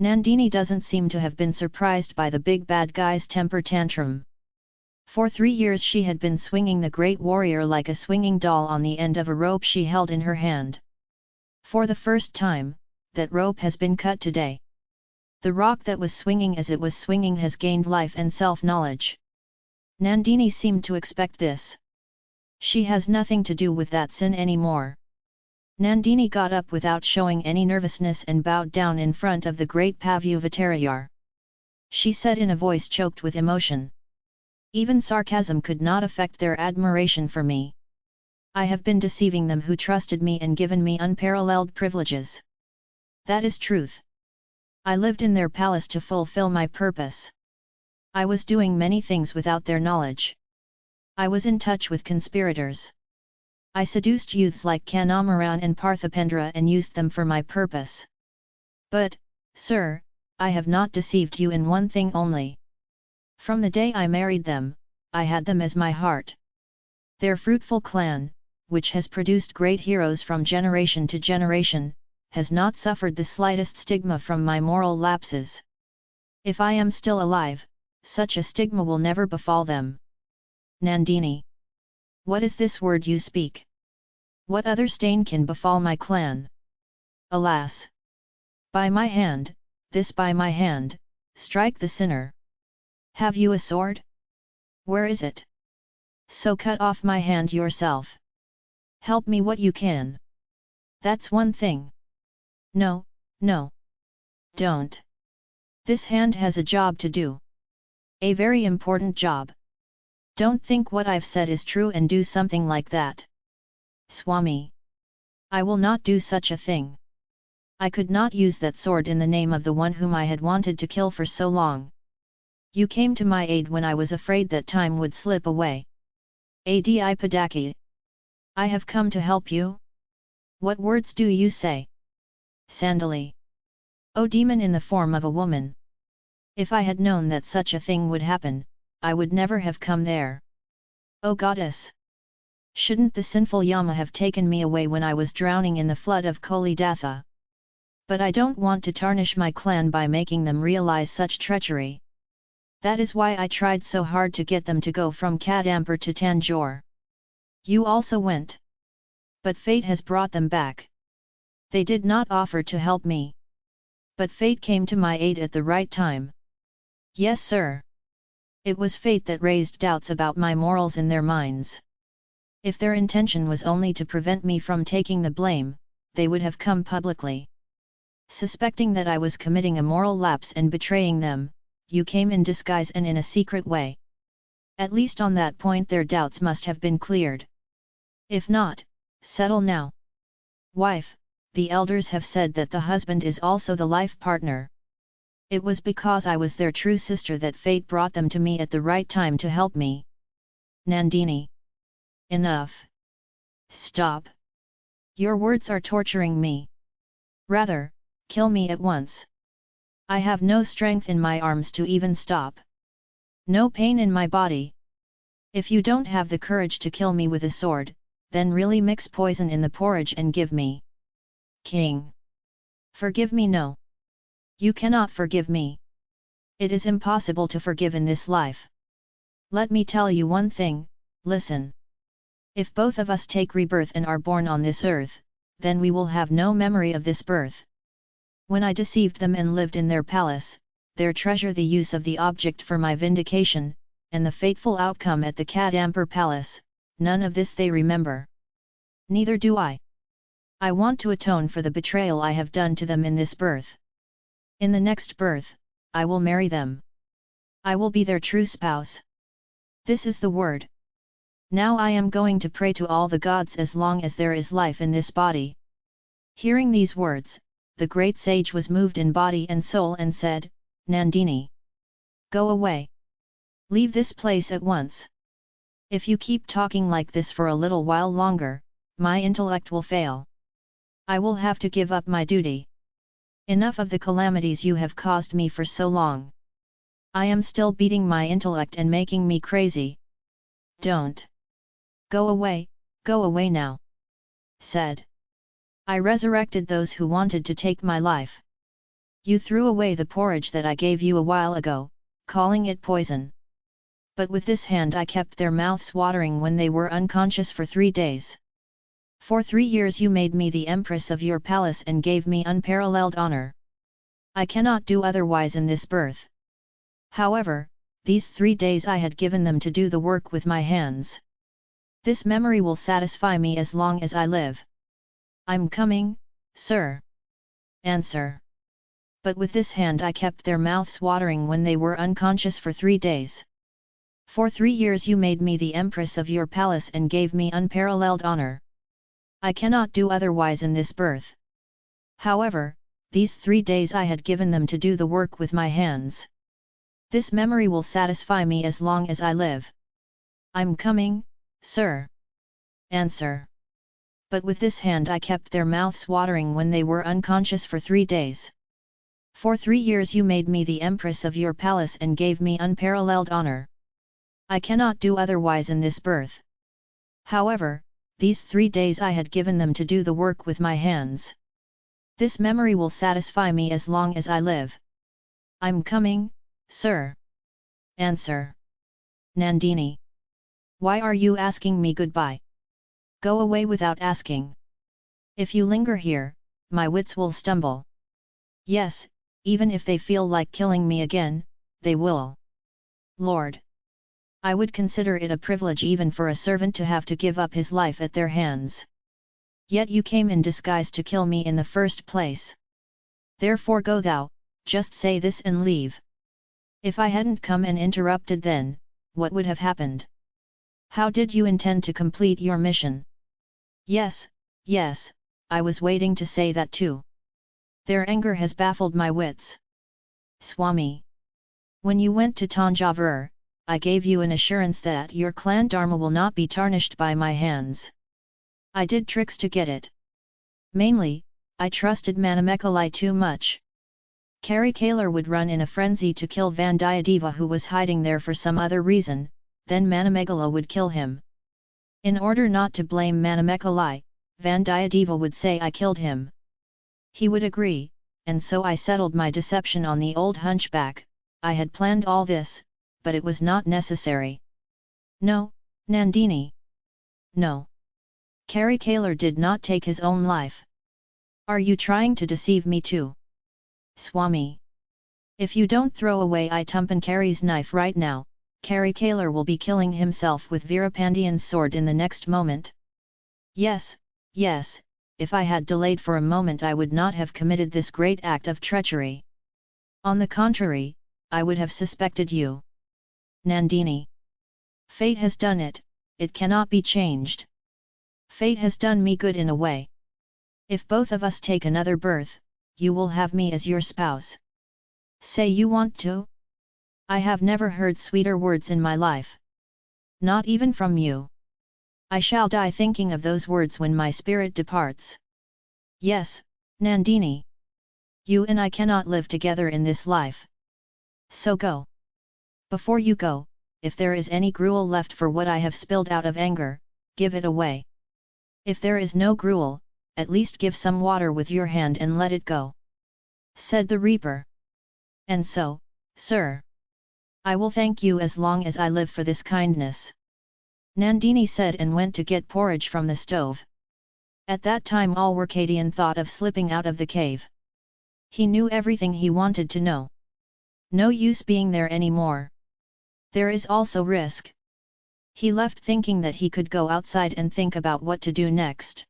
Nandini doesn't seem to have been surprised by the big bad guy's temper tantrum. For three years she had been swinging the great warrior like a swinging doll on the end of a rope she held in her hand. For the first time, that rope has been cut today. The rock that was swinging as it was swinging has gained life and self-knowledge. Nandini seemed to expect this. She has nothing to do with that sin anymore. Nandini got up without showing any nervousness and bowed down in front of the great Pavuvatarayar. She said in a voice choked with emotion. Even sarcasm could not affect their admiration for me. I have been deceiving them who trusted me and given me unparalleled privileges. That is truth. I lived in their palace to fulfill my purpose. I was doing many things without their knowledge. I was in touch with conspirators. I seduced youths like Kandamaran and Parthipendra and used them for my purpose. But, sir, I have not deceived you in one thing only. From the day I married them, I had them as my heart. Their fruitful clan, which has produced great heroes from generation to generation, has not suffered the slightest stigma from my moral lapses. If I am still alive, such a stigma will never befall them. Nandini what is this word you speak? What other stain can befall my clan? Alas! By my hand, this by my hand, strike the sinner. Have you a sword? Where is it? So cut off my hand yourself. Help me what you can. That's one thing. No, no. Don't. This hand has a job to do. A very important job. Don't think what I've said is true and do something like that. Swami. I will not do such a thing. I could not use that sword in the name of the one whom I had wanted to kill for so long. You came to my aid when I was afraid that time would slip away. Adi Padaki. I have come to help you? What words do you say? Sandali. O demon in the form of a woman! If I had known that such a thing would happen, I would never have come there. O goddess! Shouldn't the sinful Yama have taken me away when I was drowning in the flood of Kolidatha? But I don't want to tarnish my clan by making them realize such treachery. That is why I tried so hard to get them to go from Kadampur to Tanjore. You also went. But fate has brought them back. They did not offer to help me. But fate came to my aid at the right time. Yes sir. It was fate that raised doubts about my morals in their minds. If their intention was only to prevent me from taking the blame, they would have come publicly. Suspecting that I was committing a moral lapse and betraying them, you came in disguise and in a secret way. At least on that point their doubts must have been cleared. If not, settle now. Wife, the elders have said that the husband is also the life partner. It was because I was their true sister that fate brought them to me at the right time to help me. Nandini. Enough. Stop. Your words are torturing me. Rather, kill me at once. I have no strength in my arms to even stop. No pain in my body. If you don't have the courage to kill me with a sword, then really mix poison in the porridge and give me. King. Forgive me no. You cannot forgive me. It is impossible to forgive in this life. Let me tell you one thing, listen. If both of us take rebirth and are born on this earth, then we will have no memory of this birth. When I deceived them and lived in their palace, their treasure the use of the object for my vindication, and the fateful outcome at the Kadampur palace, none of this they remember. Neither do I. I want to atone for the betrayal I have done to them in this birth. In the next birth, I will marry them. I will be their true spouse. This is the word. Now I am going to pray to all the gods as long as there is life in this body. Hearing these words, the great sage was moved in body and soul and said, Nandini! Go away! Leave this place at once! If you keep talking like this for a little while longer, my intellect will fail. I will have to give up my duty. Enough of the calamities you have caused me for so long. I am still beating my intellect and making me crazy. Don't. Go away, go away now. Said. I resurrected those who wanted to take my life. You threw away the porridge that I gave you a while ago, calling it poison. But with this hand I kept their mouths watering when they were unconscious for three days. For three years you made me the empress of your palace and gave me unparalleled honor. I cannot do otherwise in this birth. However, these three days I had given them to do the work with my hands. This memory will satisfy me as long as I live. I'm coming, sir. Answer. But with this hand I kept their mouths watering when they were unconscious for three days. For three years you made me the empress of your palace and gave me unparalleled honor. I cannot do otherwise in this birth. However, these three days I had given them to do the work with my hands. This memory will satisfy me as long as I live. I'm coming, sir. Answer. But with this hand I kept their mouths watering when they were unconscious for three days. For three years you made me the empress of your palace and gave me unparalleled honor. I cannot do otherwise in this birth. However, these three days I had given them to do the work with my hands. This memory will satisfy me as long as I live. I'm coming, sir. Answer. Nandini. Why are you asking me goodbye? Go away without asking. If you linger here, my wits will stumble. Yes, even if they feel like killing me again, they will. Lord. I would consider it a privilege even for a servant to have to give up his life at their hands. Yet you came in disguise to kill me in the first place. Therefore go thou, just say this and leave. If I hadn't come and interrupted then, what would have happened? How did you intend to complete your mission? Yes, yes, I was waiting to say that too. Their anger has baffled my wits. Swami. When you went to Tanjavur, I gave you an assurance that your clan dharma will not be tarnished by my hands. I did tricks to get it. Mainly, I trusted Manamekalai too much. Karikalar would run in a frenzy to kill Vandiyadeva who was hiding there for some other reason, then Manamekalai would kill him. In order not to blame Manamekalai, Vandiyadeva would say I killed him. He would agree, and so I settled my deception on the old hunchback, I had planned all this, but it was not necessary. No, Nandini. No. Karikalar did not take his own life. Are you trying to deceive me too? Swami. If you don't throw away Itumpankari's knife right now, Karikalar will be killing himself with Veerapandian's sword in the next moment. Yes, yes, if I had delayed for a moment I would not have committed this great act of treachery. On the contrary, I would have suspected you. Nandini. Fate has done it, it cannot be changed. Fate has done me good in a way. If both of us take another birth, you will have me as your spouse. Say you want to? I have never heard sweeter words in my life. Not even from you. I shall die thinking of those words when my spirit departs. Yes, Nandini. You and I cannot live together in this life. So go. Before you go, if there is any gruel left for what I have spilled out of anger, give it away. If there is no gruel, at least give some water with your hand and let it go. Said the reaper. And so, sir. I will thank you as long as I live for this kindness. Nandini said and went to get porridge from the stove. At that time Alwarkadian thought of slipping out of the cave. He knew everything he wanted to know. No use being there anymore. There is also risk. He left thinking that he could go outside and think about what to do next.